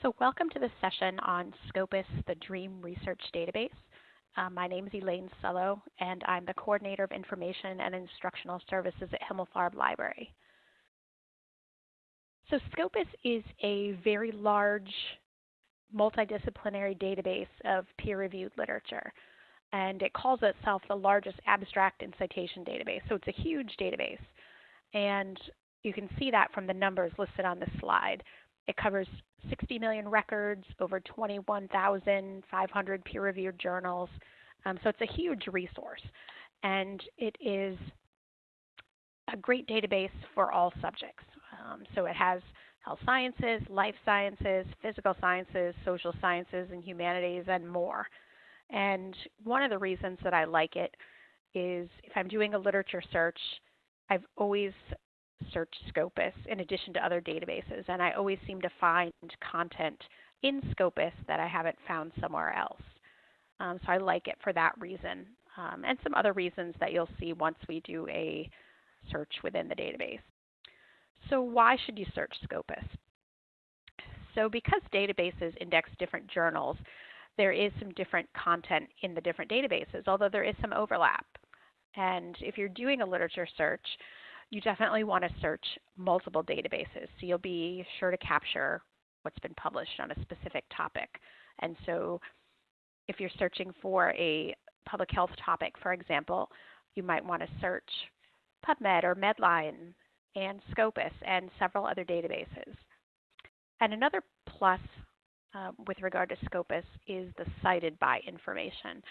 So welcome to this session on Scopus, the DREAM Research Database. Uh, my name is Elaine Sullo, and I'm the Coordinator of Information and Instructional Services at Himmelfarb Library. So Scopus is a very large multidisciplinary database of peer-reviewed literature, and it calls itself the largest abstract and citation database. So it's a huge database, and you can see that from the numbers listed on this slide. It covers 60 million records, over 21,500 peer reviewed journals. Um, so it's a huge resource. And it is a great database for all subjects. Um, so it has health sciences, life sciences, physical sciences, social sciences, and humanities, and more. And one of the reasons that I like it is if I'm doing a literature search, I've always search Scopus in addition to other databases, and I always seem to find content in Scopus that I haven't found somewhere else. Um, so I like it for that reason, um, and some other reasons that you'll see once we do a search within the database. So why should you search Scopus? So because databases index different journals, there is some different content in the different databases, although there is some overlap. And if you're doing a literature search, you definitely want to search multiple databases. So you'll be sure to capture what's been published on a specific topic. And so if you're searching for a public health topic, for example, you might want to search PubMed or Medline and Scopus and several other databases. And another plus uh, with regard to Scopus is the cited by information,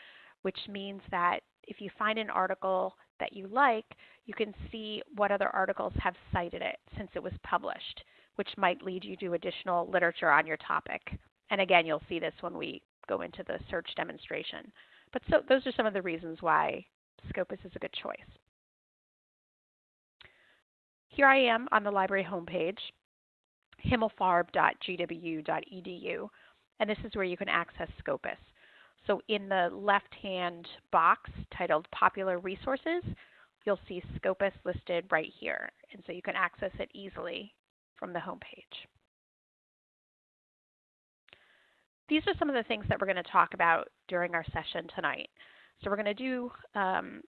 which means that if you find an article that you like, you can see what other articles have cited it since it was published, which might lead you to additional literature on your topic. And again, you'll see this when we go into the search demonstration. But so those are some of the reasons why Scopus is a good choice. Here I am on the library homepage, himmelfarb.gwu.edu, and this is where you can access Scopus. So in the left-hand box titled Popular Resources, you'll see Scopus listed right here. And so you can access it easily from the home page. These are some of the things that we're going to talk about during our session tonight. So we're going to do um,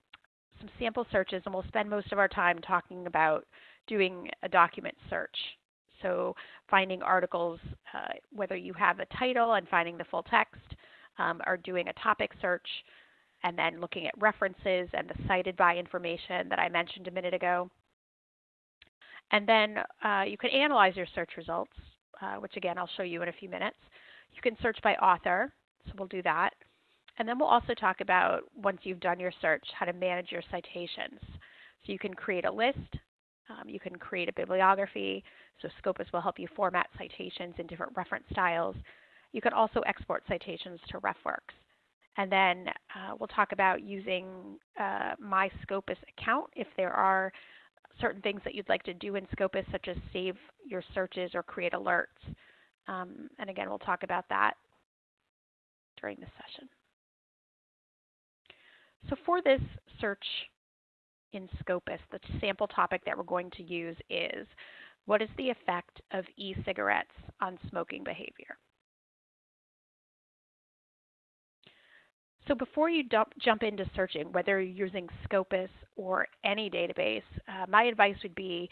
some sample searches and we'll spend most of our time talking about doing a document search. So finding articles, uh, whether you have a title and finding the full text, um, are doing a topic search and then looking at references and the cited by information that I mentioned a minute ago. And then uh, you can analyze your search results, uh, which again I'll show you in a few minutes. You can search by author, so we'll do that. And then we'll also talk about, once you've done your search, how to manage your citations. So you can create a list, um, you can create a bibliography, so Scopus will help you format citations in different reference styles. You can also export citations to RefWorks. And then uh, we'll talk about using uh, My Scopus account if there are certain things that you'd like to do in Scopus, such as save your searches or create alerts. Um, and again, we'll talk about that during the session. So for this search in Scopus, the sample topic that we're going to use is what is the effect of e-cigarettes on smoking behavior? So before you dump, jump into searching, whether you're using Scopus or any database, uh, my advice would be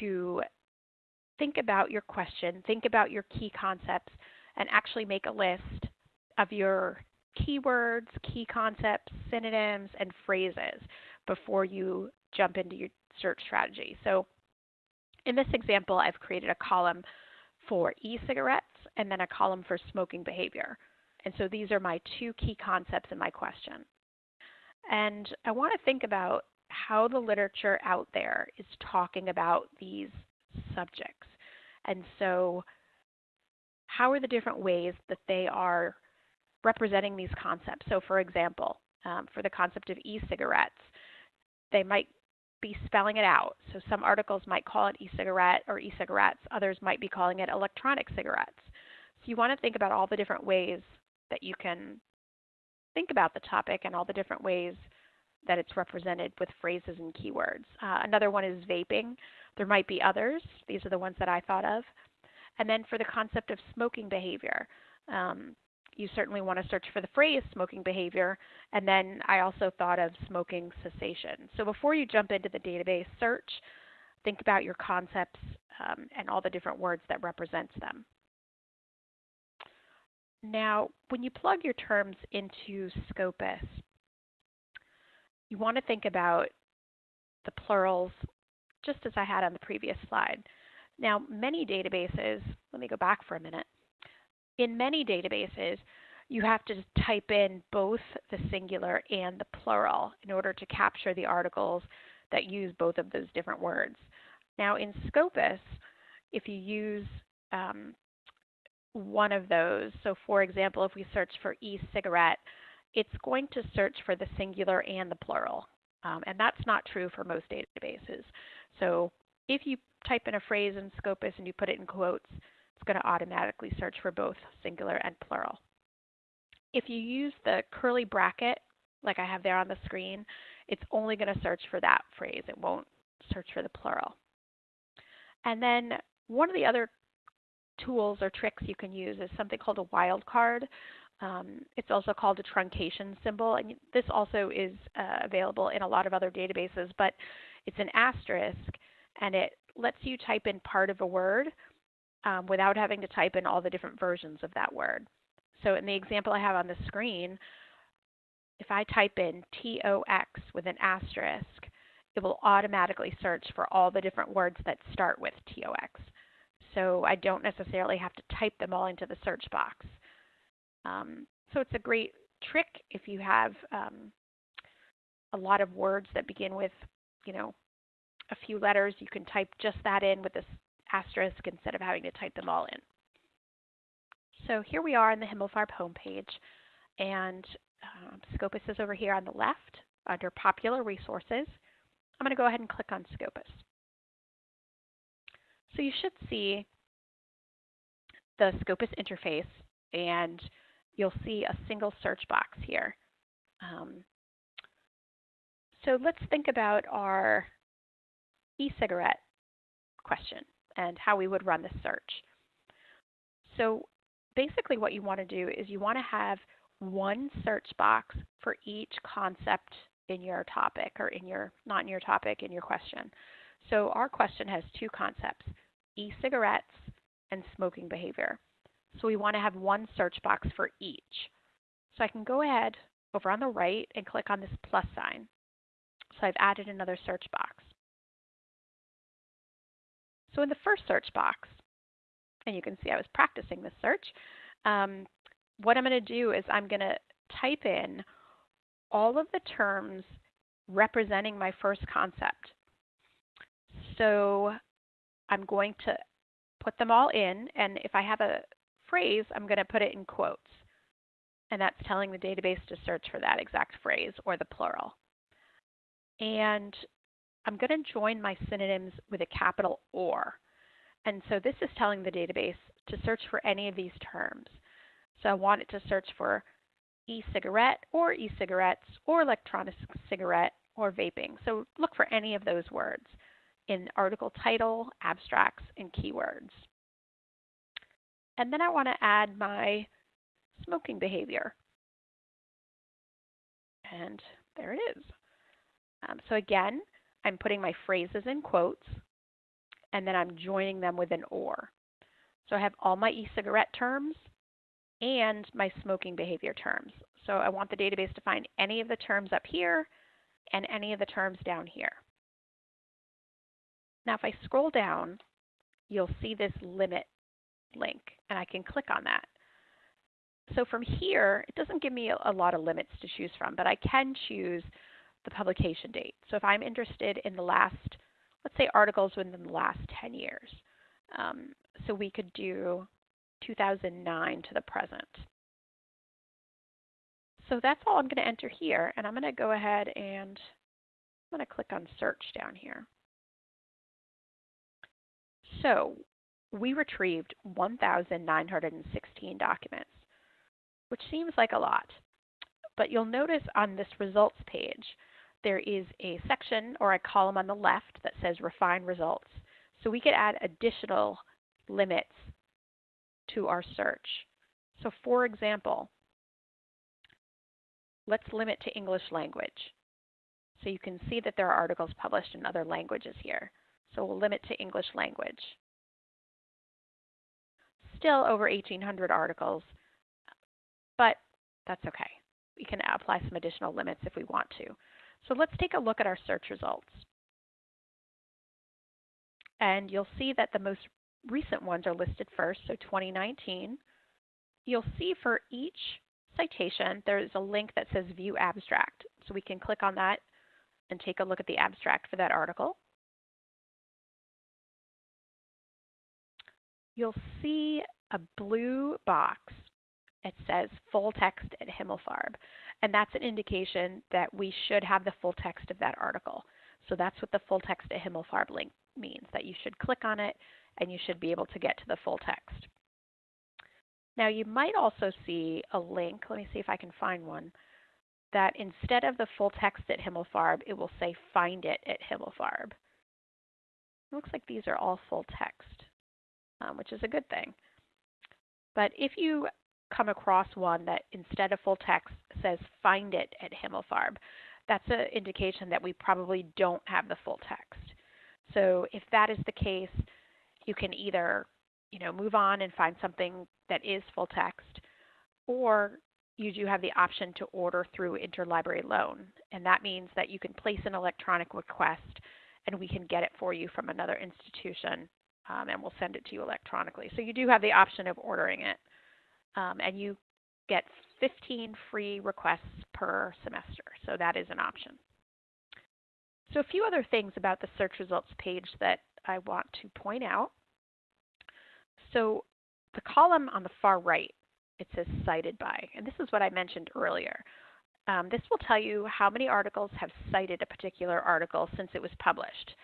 to think about your question, think about your key concepts, and actually make a list of your keywords, key concepts, synonyms, and phrases before you jump into your search strategy. So in this example, I've created a column for e-cigarettes and then a column for smoking behavior. And so these are my two key concepts in my question. And I want to think about how the literature out there is talking about these subjects. And so, how are the different ways that they are representing these concepts? So, for example, um, for the concept of e cigarettes, they might be spelling it out. So, some articles might call it e cigarette or e cigarettes, others might be calling it electronic cigarettes. So, you want to think about all the different ways that you can think about the topic and all the different ways that it's represented with phrases and keywords. Uh, another one is vaping. There might be others. These are the ones that I thought of. And then for the concept of smoking behavior, um, you certainly want to search for the phrase smoking behavior, and then I also thought of smoking cessation. So before you jump into the database search, think about your concepts um, and all the different words that represents them. Now, when you plug your terms into Scopus, you want to think about the plurals just as I had on the previous slide. Now, many databases, let me go back for a minute. In many databases, you have to type in both the singular and the plural in order to capture the articles that use both of those different words. Now, in Scopus, if you use um, one of those, so for example, if we search for e-cigarette, it's going to search for the singular and the plural. Um, and that's not true for most databases. So if you type in a phrase in Scopus and you put it in quotes, it's going to automatically search for both singular and plural. If you use the curly bracket, like I have there on the screen, it's only going to search for that phrase. It won't search for the plural. And then one of the other tools or tricks you can use is something called a wildcard. Um, it's also called a truncation symbol, and this also is uh, available in a lot of other databases, but it's an asterisk, and it lets you type in part of a word um, without having to type in all the different versions of that word. So in the example I have on the screen, if I type in TOX with an asterisk, it will automatically search for all the different words that start with TOX. So I don't necessarily have to type them all into the search box. Um, so it's a great trick if you have um, a lot of words that begin with, you know, a few letters. You can type just that in with this asterisk instead of having to type them all in. So here we are on the Himmelfarb homepage, and um, Scopus is over here on the left under Popular Resources. I'm going to go ahead and click on Scopus. So you should see the Scopus interface, and you'll see a single search box here. Um, so let's think about our e-cigarette question and how we would run the search. So basically what you want to do is you want to have one search box for each concept in your topic or in your, not in your topic, in your question. So our question has two concepts, e-cigarettes and smoking behavior. So we want to have one search box for each. So I can go ahead over on the right and click on this plus sign. So I've added another search box. So in the first search box, and you can see I was practicing this search, um, what I'm going to do is I'm going to type in all of the terms representing my first concept. So I'm going to put them all in, and if I have a phrase, I'm going to put it in quotes. And that's telling the database to search for that exact phrase or the plural. And I'm going to join my synonyms with a capital OR. And so this is telling the database to search for any of these terms. So I want it to search for e-cigarette or e-cigarettes or electronic cigarette or vaping. So look for any of those words in article title, abstracts, and keywords. And then I want to add my smoking behavior. And there it is. Um, so again, I'm putting my phrases in quotes, and then I'm joining them with an OR. So I have all my e-cigarette terms and my smoking behavior terms. So I want the database to find any of the terms up here and any of the terms down here. Now if I scroll down, you'll see this limit link, and I can click on that. So from here, it doesn't give me a, lot of limits to choose from, but I can choose the publication date. So if I'm interested in the last, let's say articles within the last 10 years, um, so we could do 2009 to the present. So that's all I'm going to enter here, and I'm going to go ahead and I'm going to click on search down here. So we retrieved 1,916 documents, which seems like a lot. But you'll notice on this results page, there is a section or a column on the left that says refine results. So we could add additional limits to our search. So for example, let's limit to English language. So you can see that there are articles published in other languages here. So we'll limit to English language. Still over 1,800 articles, but that's okay. We can apply some additional limits if we want to. So let's take a look at our search results. And you'll see that the most recent ones are listed first, so 2019. You'll see for each citation, there's a link that says View Abstract. So we can click on that and take a look at the abstract for that article. You'll see a blue box. It says full text at Himmelfarb. And that's an indication that we should have the full text of that article. So that's what the full text at Himmelfarb link means, that you should click on it and you should be able to get to the full text. Now you might also see a link, let me see if I can find one, that instead of the full text at Himmelfarb, it will say find it at Himmelfarb. It looks like these are all full text, um, which is a good thing. But if you come across one that instead of full text says find it at Himmelfarb, that's an indication that we probably don't have the full text. So if that is the case, you can either you know, move on and find something that is full text, or you do have the option to order through interlibrary loan. And that means that you can place an electronic request and we can get it for you from another institution um, and we'll send it to you electronically. So you do have the option of ordering it. Um, and you get 15 free requests per semester. So that is an option. So a few other things about the search results page that I want to point out. So the column on the far right, it says cited by, and this is what I mentioned earlier. Um, this will tell you how many articles have cited a particular article since it was published.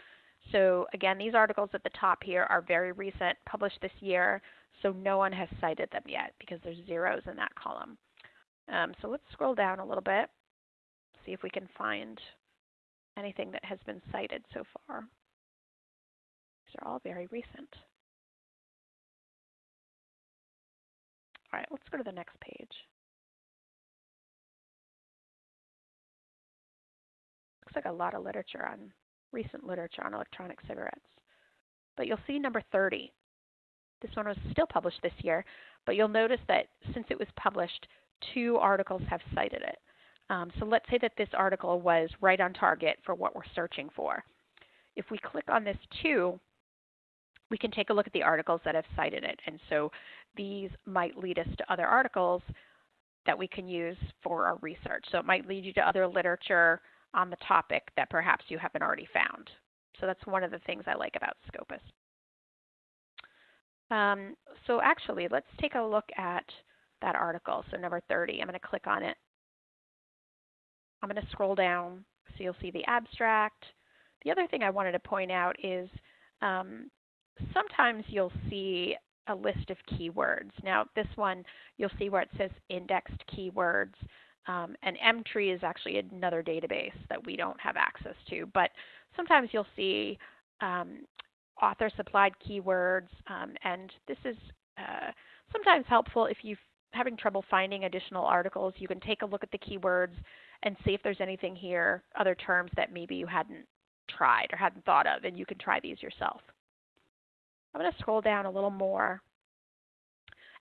So again, these articles at the top here are very recent, published this year, so no one has cited them yet because there's zeros in that column. Um, so let's scroll down a little bit, see if we can find anything that has been cited so far. These are all very recent. All right, let's go to the next page. Looks like a lot of literature on recent literature on electronic cigarettes. But you'll see number 30. This one was still published this year, but you'll notice that since it was published, two articles have cited it. Um, so let's say that this article was right on target for what we're searching for. If we click on this 2, we can take a look at the articles that have cited it. And so these might lead us to other articles that we can use for our research. So it might lead you to other literature on the topic that perhaps you haven't already found. So that's one of the things I like about Scopus. Um, so actually, let's take a look at that article. So number 30, I'm going to click on it. I'm going to scroll down so you'll see the abstract. The other thing I wanted to point out is um, sometimes you'll see a list of keywords. Now this one, you'll see where it says indexed keywords. Um, and Emtree is actually another database that we don't have access to. But sometimes you'll see um, author supplied keywords. Um, and this is uh, sometimes helpful if you're having trouble finding additional articles. You can take a look at the keywords and see if there's anything here, other terms that maybe you hadn't tried or hadn't thought of, and you can try these yourself. I'm going to scroll down a little more.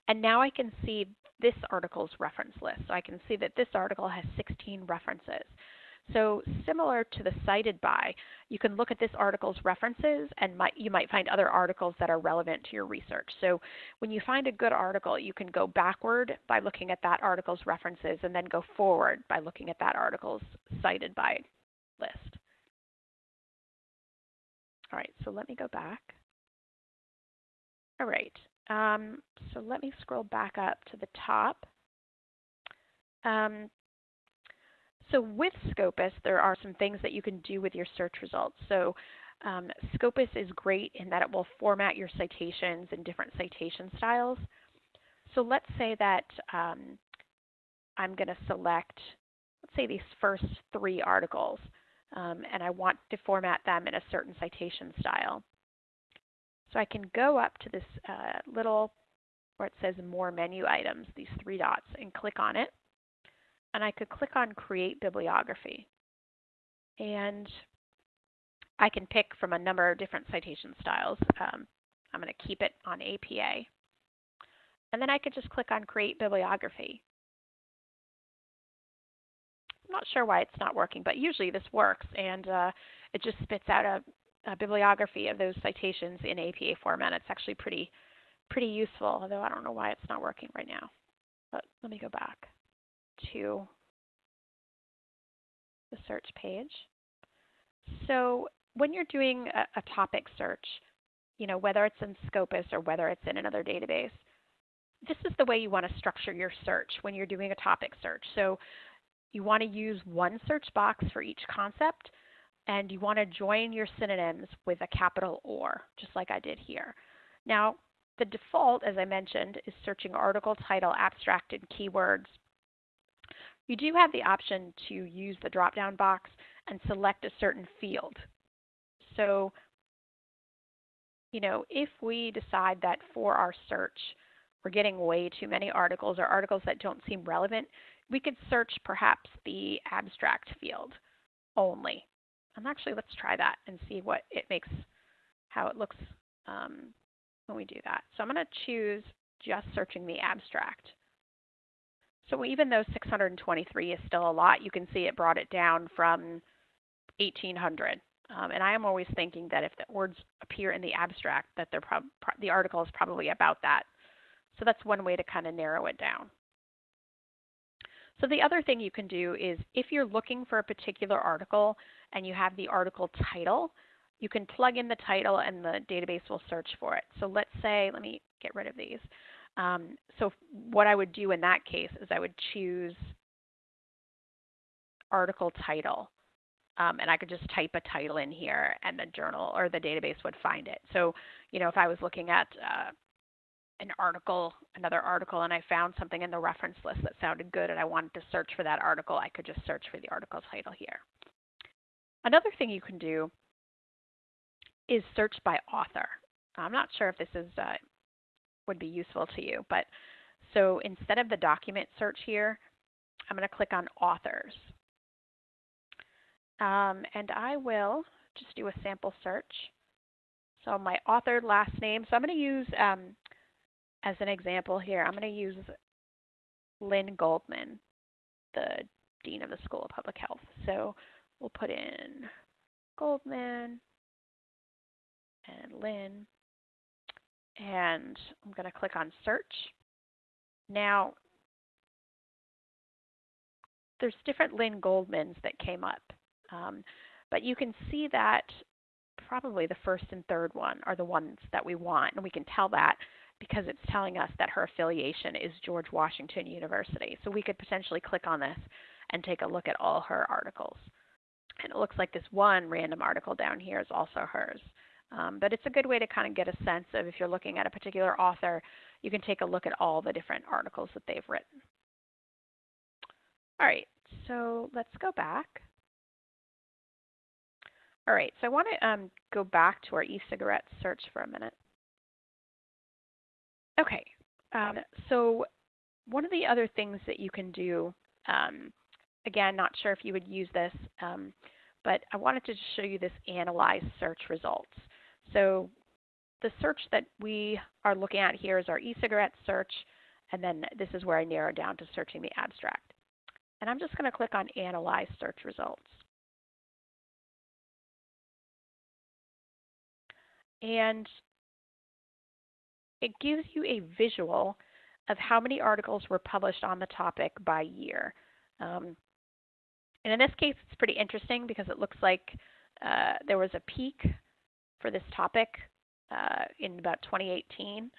And now I can see this article's reference list. So I can see that this article has 16 references. So similar to the cited by, you can look at this article's references and might, you might find other articles that are relevant to your research. So when you find a good article, you can go backward by looking at that article's references and then go forward by looking at that article's cited by list. All right, so let me go back. All right, um, so let me scroll back up to the top. Um, so with Scopus, there are some things that you can do with your search results. So um, Scopus is great in that it will format your citations in different citation styles. So let's say that um, I'm going to select, let's say these first three articles, um, and I want to format them in a certain citation style. So I can go up to this uh, little where it says More Menu Items, these three dots, and click on it. And I could click on Create Bibliography. And I can pick from a number of different citation styles. Um, I'm going to keep it on APA. And then I could just click on Create Bibliography. I'm not sure why it's not working, but usually this works, and uh, it just spits out a, a, bibliography of those citations in APA format. It's actually pretty, pretty useful, although I don't know why it's not working right now. But let me go back to the search page. So when you're doing a, a topic search, you know, whether it's in Scopus or whether it's in another database, this is the way you want to structure your search when you're doing a topic search. So you want to use one search box for each concept, and you want to join your synonyms with a capital OR, just like I did here. Now, the default, as I mentioned, is searching article title, abstract, and keywords. You do have the option to use the drop-down box and select a certain field. So, you know, if we decide that for our search, we're getting way too many articles or articles that don't seem relevant, we could search perhaps the abstract field only. And actually, let's try that and see what it makes, how it looks um, when we do that. So I'm going to choose just searching the abstract. So even though 623 is still a lot, you can see it brought it down from 1800. Um, and I am always thinking that if the words appear in the abstract, that they're the article is probably about that. So that's one way to kind of narrow it down. So the other thing you can do is if you're looking for a particular article and you have the article title, you can plug in the title and the database will search for it. So let's say, let me get rid of these. Um, so what I would do in that case is I would choose article title. Um, and I could just type a title in here and the journal or the database would find it. So, you know, if I was looking at uh, an article, another article, and I found something in the reference list that sounded good and I wanted to search for that article, I could just search for the article title here. Another thing you can do is search by author. I'm not sure if this is uh, would be useful to you, but so instead of the document search here, I'm going to click on authors. Um, and I will just do a sample search. So my author last name, so I'm going to use um, as an example here, I'm going to use Lynn Goldman, the Dean of the School of Public Health. So we'll put in Goldman and Lynn, and I'm going to click on search. Now, there's different Lynn Goldmans that came up, um, but you can see that probably the first and third one are the ones that we want, and we can tell that because it's telling us that her affiliation is George Washington University. So we could potentially click on this and take a look at all her articles. And it looks like this one random article down here is also hers. Um, but it's a good way to kind of get a sense of if you're looking at a particular author, you can take a look at all the different articles that they've written. All right, so let's go back. All right, so I want to um, go back to our e-cigarette search for a minute. Okay, um, so one of the other things that you can do, um, again, not sure if you would use this, um, but I wanted to show you this analyze search results. So the search that we are looking at here is our e-cigarette search, and then this is where I narrow down to searching the abstract. And I'm just going to click on Analyze Search Results. And it gives you a visual of how many articles were published on the topic by year. Um, and in this case, it's pretty interesting because it looks like uh, there was a peak for this topic uh, in about 2018,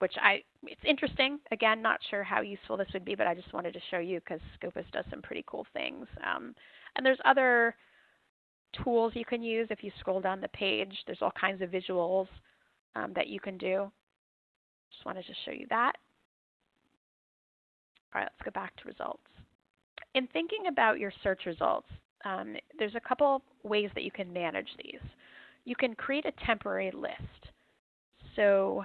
which I it's interesting. Again, not sure how useful this would be, but I just wanted to show you because Scopus does some pretty cool things. Um, and there's other tools you can use if you scroll down the page. There's all kinds of visuals um, that you can do. Just wanted to show you that. All right, let's go back to results. In thinking about your search results, um, there's a couple ways that you can manage these. You can create a temporary list. So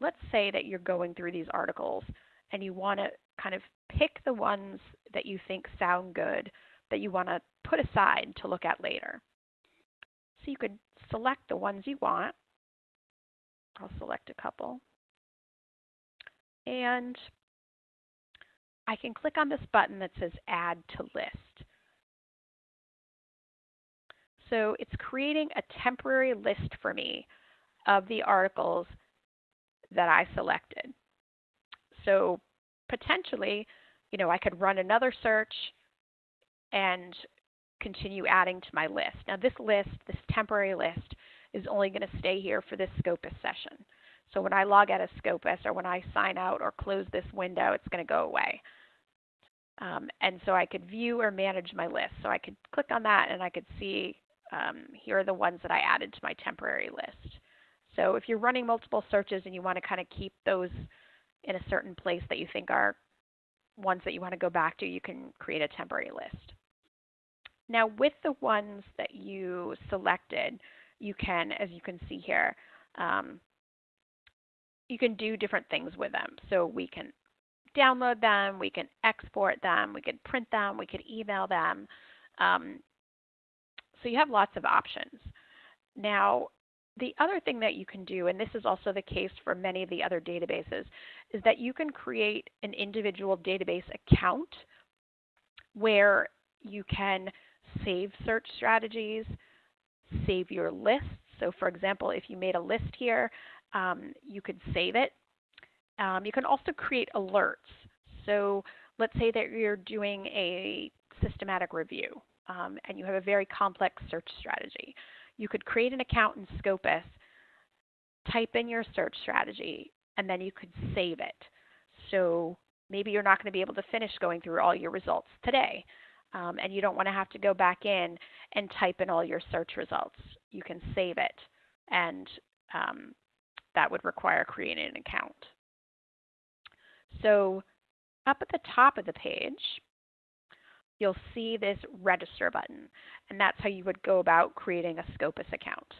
let's say that you're going through these articles and you want to kind of pick the ones that you think sound good that you want to put aside to look at later. So you could select the ones you want. I'll select a couple. And I can click on this button that says Add to List. So it's creating a temporary list for me of the articles that I selected. So potentially, you know, I could run another search and continue adding to my list. Now this list, this temporary list, is only going to stay here for this Scopus session. So when I log out of Scopus or when I sign out or close this window, it's going to go away. Um, and so I could view or manage my list. So I could click on that and I could see um, here are the ones that I added to my temporary list. So if you're running multiple searches and you want to kind of keep those in a certain place that you think are ones that you want to go back to, you can create a temporary list. Now with the ones that you selected, you can, as you can see here, um, you can do different things with them. So we can download them, we can export them, we can print them, we can email them. Um, so you have lots of options. Now, the other thing that you can do, and this is also the case for many of the other databases, is that you can create an individual database account where you can save search strategies, save your lists. So for example, if you made a list here, um, you could save it. Um, you can also create alerts. So let's say that you're doing a systematic review um, and you have a very complex search strategy. You could create an account in Scopus, type in your search strategy, and then you could save it. So maybe you're not going to be able to finish going through all your results today. Um, and you don't want to have to go back in and type in all your search results. You can save it, and um, that would require creating an account. So up at the top of the page, you'll see this register button, and that's how you would go about creating a Scopus account.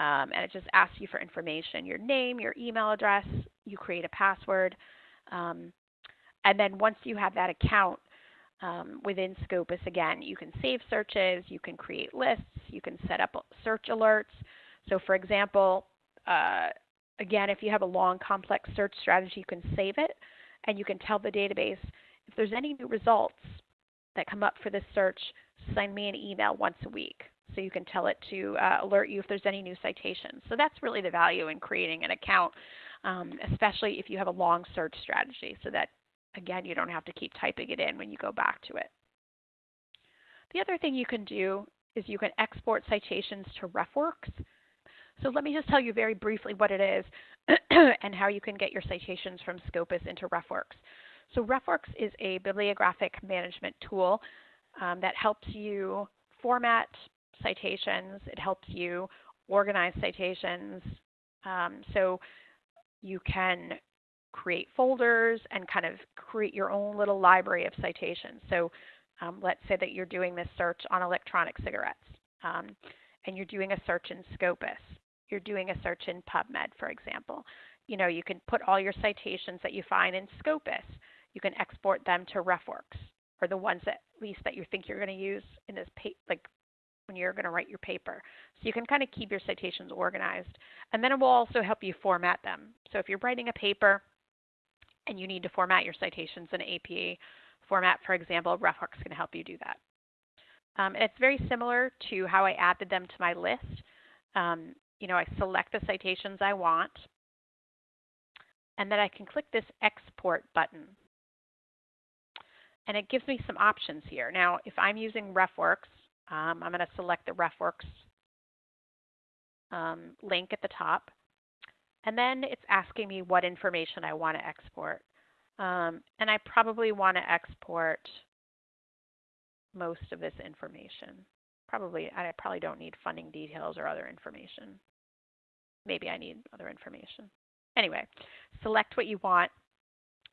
Um, and it just asks you for information, your name, your email address, you create a password, um, and then once you have that account um, within Scopus, again, you can save searches, you can create lists, you can set up search alerts. So for example, uh, again, if you have a long complex search strategy, you can save it, and you can tell the database if there's any new results, that come up for this search, send me an email once a week. So you can tell it to uh, alert you if there's any new citations. So that's really the value in creating an account, um, especially if you have a long search strategy, so that again you don't have to keep typing it in when you go back to it. The other thing you can do is you can export citations to RefWorks. So let me just tell you very briefly what it is and how you can get your citations from Scopus into RefWorks. So RefWorks is a bibliographic management tool um, that helps you format citations. It helps you organize citations. Um, so you can create folders and kind of create your own little library of citations. So um, let's say that you're doing this search on electronic cigarettes um, and you're doing a search in Scopus. You're doing a search in PubMed, for example. You know, you can put all your citations that you find in Scopus you can export them to RefWorks or the ones that at least that you think you're going to use in this pa- like when you're going to write your paper. So you can kind of keep your citations organized. And then it will also help you format them. So if you're writing a paper and you need to format your citations in APA format, for example, RefWorks can help you do that. Um, and it's very similar to how I added them to my list. Um, you know, I select the citations I want, and then I can click this export button and it gives me some options here. Now, if I'm using RefWorks, um, I'm going to select the RefWorks um, link at the top. And then it's asking me what information I want to export. Um, and I probably want to export most of this information. Probably, I probably don't need funding details or other information. Maybe I need other information. Anyway, select what you want,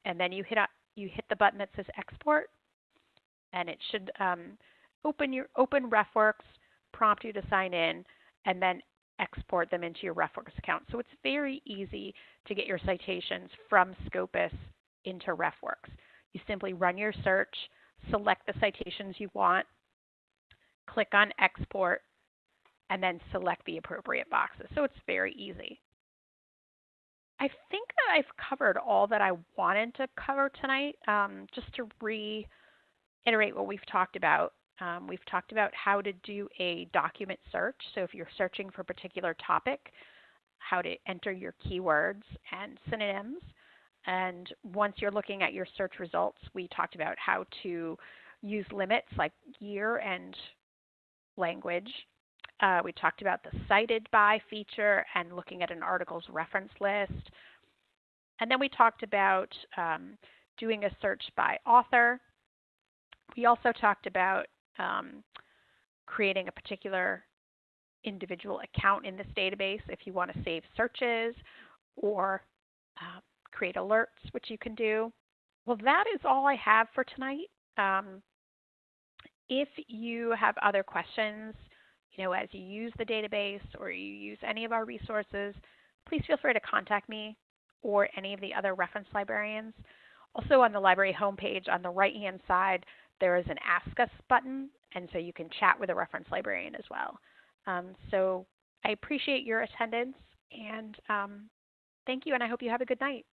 and then you hit you hit the button that says export, and it should um, open your open RefWorks, prompt you to sign in, and then export them into your RefWorks account. So it's very easy to get your citations from Scopus into RefWorks. You simply run your search, select the citations you want, click on export, and then select the appropriate boxes. So it's very easy. I think that I've covered all that I wanted to cover tonight. Um, just to reiterate what we've talked about, um, we've talked about how to do a document search. So if you're searching for a particular topic, how to enter your keywords and synonyms. And once you're looking at your search results, we talked about how to use limits like year and language. Uh, we talked about the cited by feature and looking at an article's reference list. And then we talked about um, doing a search by author. We also talked about um, creating a particular individual account in this database if you want to save searches or uh, create alerts, which you can do. Well, that is all I have for tonight. Um, if you have other questions, you know, as you use the database or you use any of our resources, please feel free to contact me or any of the other reference librarians. Also on the library homepage on the right-hand side, there is an Ask Us button, and so you can chat with a reference librarian as well. Um, so I appreciate your attendance, and um, thank you, and I hope you have a good night.